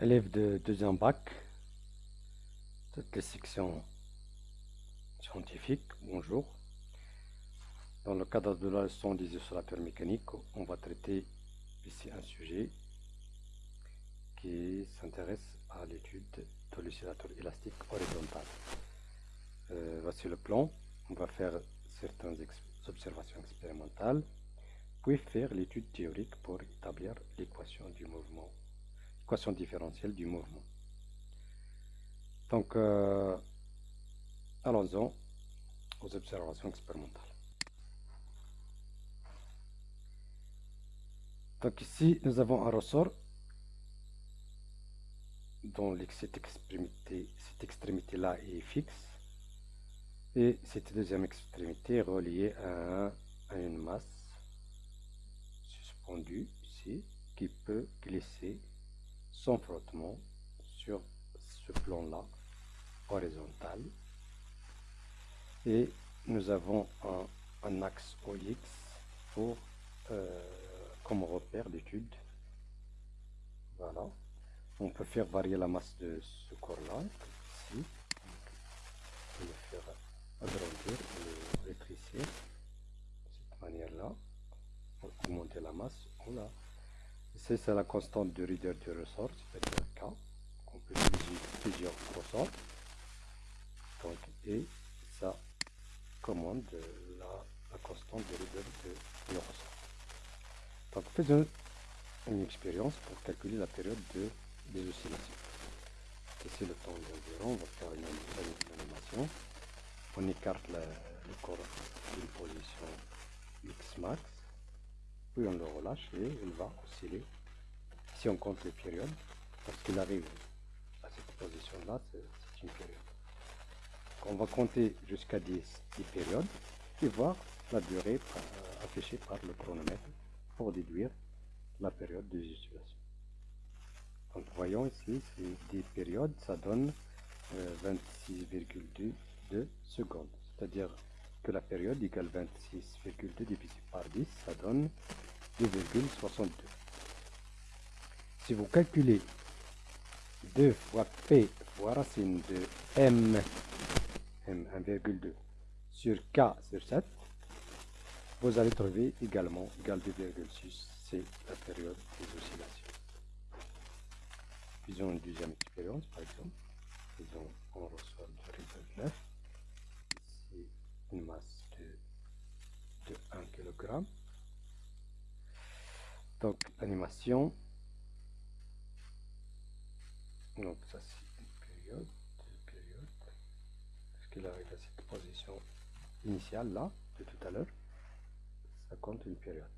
Élève de deuxième bac, toutes les sections scientifiques, bonjour. Dans le cadre de la leçon des isolateurs mécaniques, on va traiter ici un sujet qui s'intéresse à l'étude de l'oscillateur élastique horizontal. Euh, voici le plan. On va faire certaines observations expérimentales, puis faire l'étude théorique pour établir l'équation du mouvement équation différentielle du mouvement. Donc, euh, allons-y aux observations expérimentales. Donc ici, nous avons un ressort dont cette extrémité, cette extrémité-là est fixe et cette deuxième extrémité est reliée à, à une masse suspendue ici qui peut glisser sans frottement sur ce plan-là, horizontal. Et nous avons un, axe OX pour, euh, comme repère d'étude. Voilà. On peut faire varier la masse de ce corps-là, ici. On le faire agrandir le rétrécir de cette manière-là, pour augmenter la masse. Voilà. C'est la constante de Rieder du ressort, c'est-à-dire K. On peut utiliser plusieurs ressorts. Donc, et ça commande la, constante de Rieder de, ressort. Donc, faisons une expérience pour calculer la période de, des oscillations. Ici, le temps d'environ, on va faire une, animation. On écarte le corps d'une position X max puis on le relâche et il va osciller. Si on compte les périodes, parce qu'il arrive à cette position-là, c'est une période. on va compter jusqu'à 10, 10, périodes et voir la durée euh, affichée par le chronomètre pour déduire la période de oscillations. Donc voyons ici, ces 10 périodes, ça donne 26,2 euh, secondes. C'est-à-dire que la période égale 26,2 divisé par 10, ça donne 2,62. Si vous calculez 2 fois P fois racine de M, M 1,2 sur K sur 7, vous allez trouver également égal 2,6, c'est la période des oscillations. Faisons une deuxième expérience par exemple. Faisons, on reçoit de 9. Une masse de, de 1 kg. Donc, animation. Donc, ça c'est une période, une période. Parce qu'il arrive à cette position initiale là, de tout à l'heure, ça compte une période.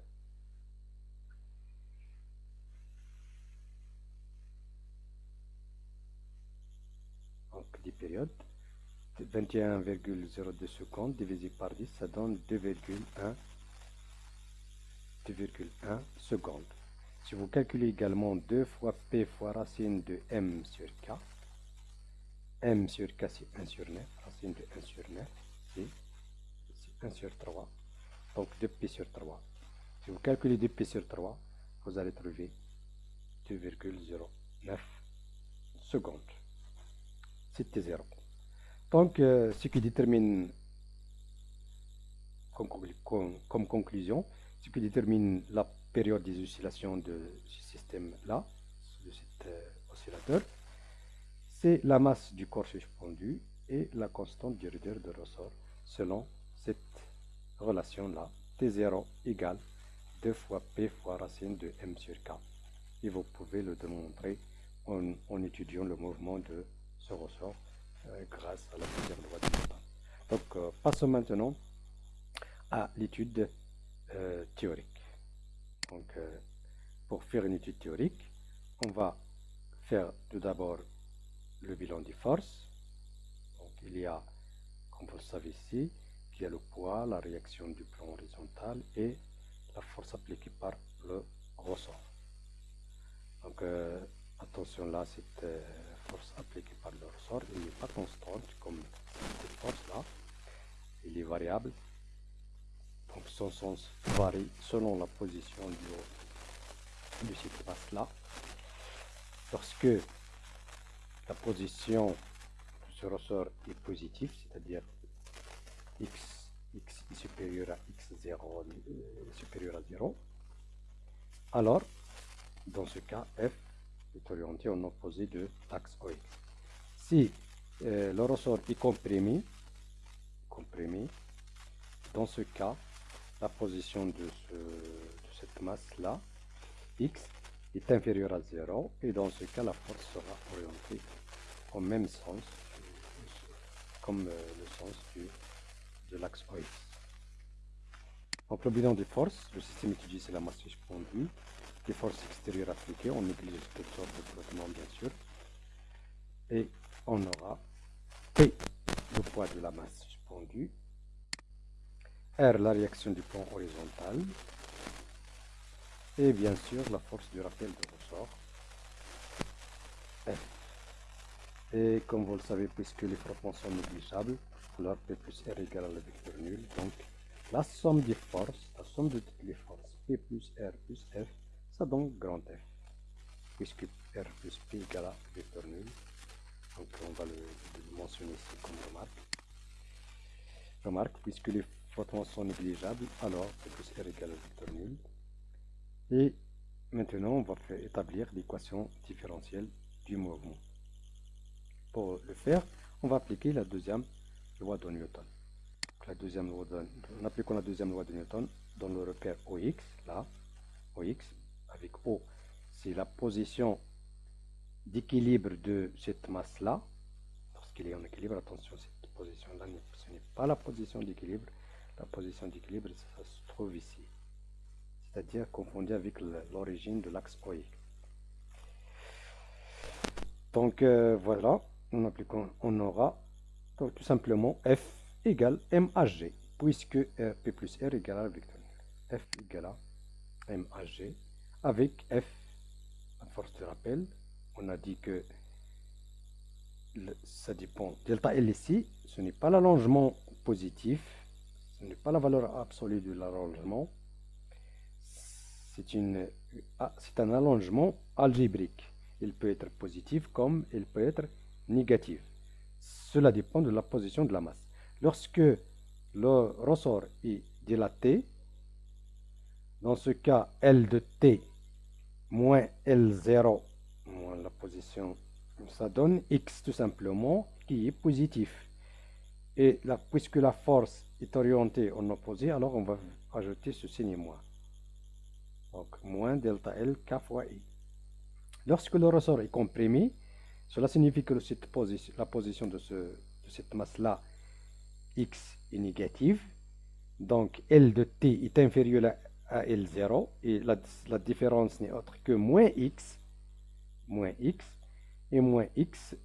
Donc, 10 périodes. 21,02 secondes divisé par 10, ça donne 2,1 2,1 secondes. Si vous calculez également 2 fois P fois racine de M sur K, M sur K c'est 1 sur 9, racine de 1 sur 9, c'est 1 sur 3, donc 2P sur 3. Si vous calculez 2P sur 3, vous allez trouver 2,09 secondes. C'était 0. Donc, euh, ce qui détermine comme, conclusion, ce qui détermine la période des oscillations de ce système-là, de cet euh, oscillateur, c'est la masse du corps suspendu et la constante du rudeur de ressort selon cette relation-là. T0 égale 2 fois P fois racine de M sur K. Et vous pouvez le démontrer en, étudiant le mouvement de ce ressort grâce à la deuxième loi de Newton. Donc, euh, passons maintenant à l'étude euh, théorique. Donc, euh, pour faire une étude théorique, on va faire tout d'abord le bilan des forces. Donc, il y a, comme vous le savez ici, il y a le poids, la réaction du plan horizontal et la force appliquée par le ressort. Donc, euh, attention là, cette force appliquée par le ressort, il n'est pas constante comme cette force là, il est variable. Donc son sens varie selon la position du, de cette masse là. lorsque la position de ce ressort est positive, c'est-à-dire x, x est supérieur à x0 euh, supérieur à 0, alors dans ce cas f est orienté en opposé de l'axe OX. Si euh, le ressort est comprimé, comprimé, dans ce cas, la position de, cette masse-là, x, est inférieure à 0, et dans ce cas, la force sera orientée au même sens, comme euh, le sens de l'axe OX. Le bilan des forces, le système étudié c'est la masse suspendue, les forces extérieures appliquées, on néglige toutes sortes de flottement bien sûr, et on aura P, le poids de la masse suspendue, R, la réaction du plan horizontal, et bien sûr la force du rappel de ressort, F. Et comme vous le savez, puisque les frottements sont négligeables, alors P plus R égale à la vecteur nul, donc la somme des forces, la somme de toutes les forces, P plus R plus F, ça donne grand F, puisque R plus P égale à vecteur nul. Donc on va le, mentionner ici comme remarque. Remarque, puisque les frottements sont négligeables, alors P plus R égale à vecteur nul. Et maintenant, on va faire établir l'équation différentielle du mouvement. Pour le faire, on va appliquer la deuxième loi de Newton. la deuxième loi de, en appliquant la deuxième loi de Newton dans le repère OX, là, OX, avec O, c'est la position d'équilibre de cette masse-là. Lorsqu'il est en équilibre, attention, cette position-là, ce n'est pas la position d'équilibre. La position d'équilibre, ça, se trouve ici. C'est-à-dire confondu avec l'origine de l'axe OX. Donc euh, voilà, on, appliquant, on aura tout simplement F égale MHG, puisque P plus R égale à vecteur F égale à MHG avec F, à force de rappel, on a dit que ça dépend. Delta L ici, ce n'est pas l'allongement positif, ce n'est pas la valeur absolue de l'allongement, c'est ah, un allongement algébrique. Il peut être positif comme il peut être négatif. Cela dépend de la position de la masse. Lorsque le ressort est dilaté, dans ce cas, L de T moins L0 moins la position, ça donne X tout simplement qui est positif. Et puisque la force est orientée en opposé, alors on va ajouter ce signe moins. Donc moins delta L K fois I. Lorsque le ressort est comprimé, cela signifie que la position de, de cette masse-là, X, est négative. Donc L de T est inférieur à à L0 et la, la différence n'est autre que moins x moins x et moins x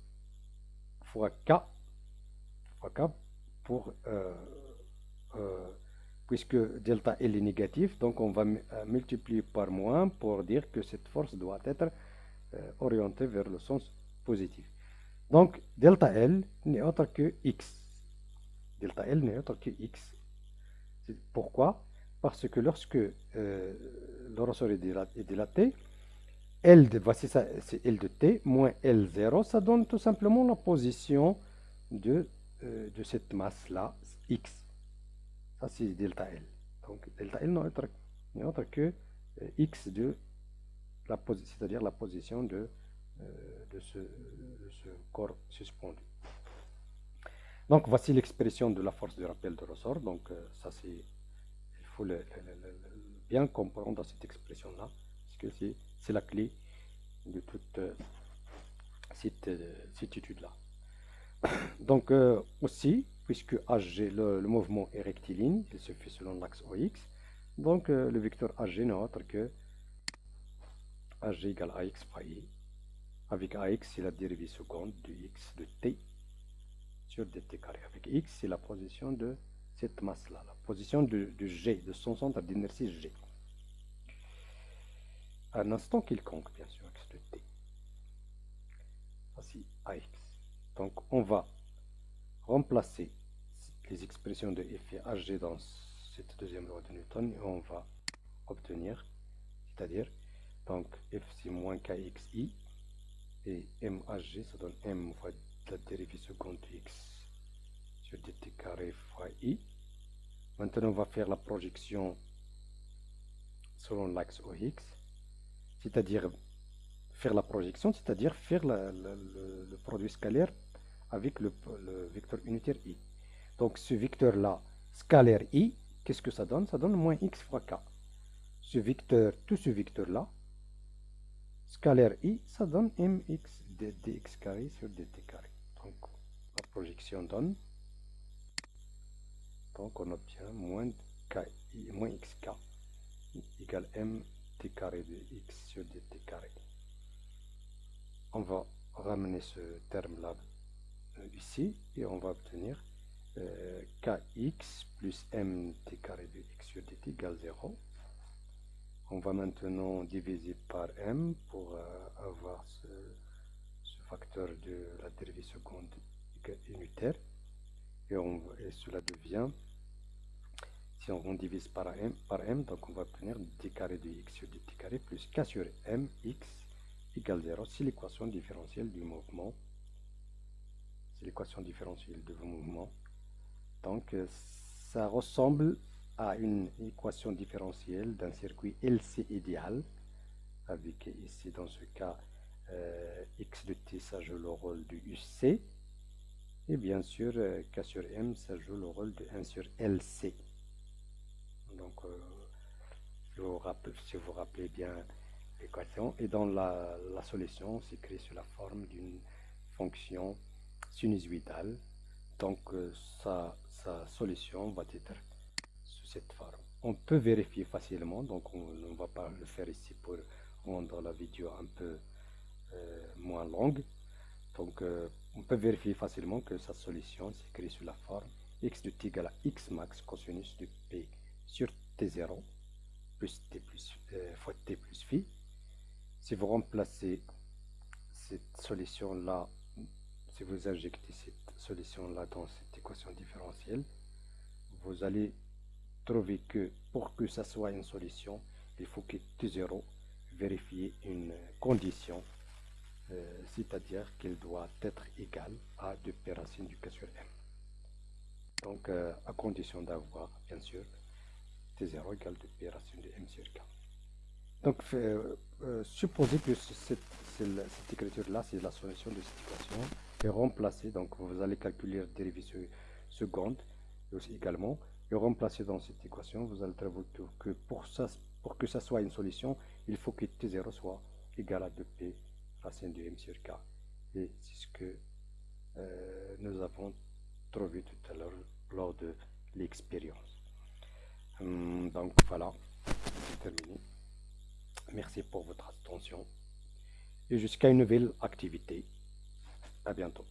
fois k fois k pour euh, euh, puisque delta L est négatif donc on va euh, multiplier par moins pour dire que cette force doit être orientée vers le sens positif. Donc delta L n'est autre que x. Delta L n'est autre que x. Pourquoi parce que lorsque euh, le ressort est dilaté, L de, voici ça, c'est L de T moins L0, ça donne tout simplement la position de, euh, de cette masse-là, X. Ça, c'est delta L. Donc, delta L n'est autre, que euh, X de la position, c'est-à-dire la position de, de, ce, de, ce, corps suspendu. Donc, voici l'expression de la force de rappel de ressort. Donc, ça, c'est bien comprendre cette expression-là, parce que c'est la clé de toute euh, cette, euh, cette étude-là. Donc euh, aussi, puisque le, mouvement est rectiligne, il se fait selon l'axe OX, donc le vecteur HG n'est autre que HG égale AX fois I. Avec AX, c'est la dérivée seconde de X de T sur dt carré. Avec X, c'est la position de cette masse-là, la position de, G, de son centre d'inertie G. À un instant quelconque, bien sûr, x de t. Voici AX. Donc, on va remplacer les expressions de F et HG dans cette deuxième loi de Newton et on va obtenir, c'est-à-dire, donc F c'est moins KXI Et MHG, ça donne M fois la dérivée seconde de x sur dt carré fois i. Maintenant, on va faire la projection selon l'axe OX, c'est-à-dire faire la projection, c'est-à-dire faire le, produit scalaire avec le, vecteur unitaire i. Donc ce vecteur-là, scalaire i, qu'est-ce que ça donne? Ça donne moins x fois k. Ce vecteur, tout ce vecteur-là, scalaire i, ça donne mx dx carré sur dt carré. Donc la projection donne, donc on obtient moins, moins xk égale m t carré de x sur dt carré. On va ramener ce terme-là euh, ici et on va obtenir euh, kx plus mt carré de x sur dt égale 0. On va maintenant diviser par m pour euh, avoir ce, facteur de la dérivée seconde unitaire et, cela devient si on divise par m, par m, donc on va obtenir d carré de x sur dt carré plus k sur m x égale 0. C'est l'équation différentielle du mouvement. C'est l'équation différentielle du mouvement. Donc ça ressemble à une équation différentielle d'un circuit LC idéal, avec ici dans ce cas euh, x de t ça joue le rôle du UC, et bien sûr euh, k sur m ça joue le rôle de 1 sur LC. Donc, euh, si vous rappelez bien l'équation, et dans la, solution, c'est créé sous la forme d'une fonction sinusoïdale. Donc, euh, sa, solution va être sous cette forme. On peut vérifier facilement, donc on ne va pas le faire ici pour rendre la vidéo un peu moins longue. Donc, on peut vérifier facilement que sa solution s'écrit sous la forme x de t égale à x max cosinus de p sur t0 plus t plus euh, fois t plus phi. Si vous remplacez cette solution-là, si vous injectez cette solution-là dans cette équation différentielle, vous allez trouver que pour que ça soit une solution, il faut que t0 vérifie une condition, c'est-à-dire qu'elle doit être égale à 2p racines du k sur m. Donc, euh, à condition d'avoir, bien sûr, t0 égale de p racine de m sur k. Donc, euh, euh, supposez que cette, cette écriture-là, c'est la solution de cette équation, et remplacer, donc vous allez calculer la dérivée seconde, aussi également, et remplacer dans cette équation, vous allez trouver que pour, ça, pour que ça soit une solution, il faut que t0 soit égal à 2p racine de m sur k. Et c'est ce que euh, nous avons trouvé tout à l'heure lors de l'expérience. Hum, donc voilà, c'est terminé. Merci pour votre attention et jusqu'à une nouvelle activité. À bientôt.